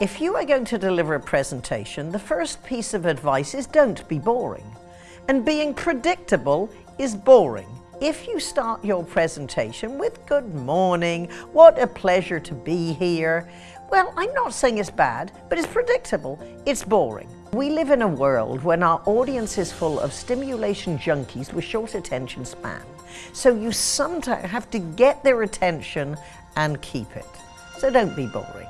If you are going to deliver a presentation, the first piece of advice is don't be boring. And being predictable is boring. If you start your presentation with good morning, what a pleasure to be here, well, I'm not saying it's bad, but it's predictable, it's boring. We live in a world when our audience is full of stimulation junkies with short attention span. So you sometimes have to get their attention and keep it. So don't be boring.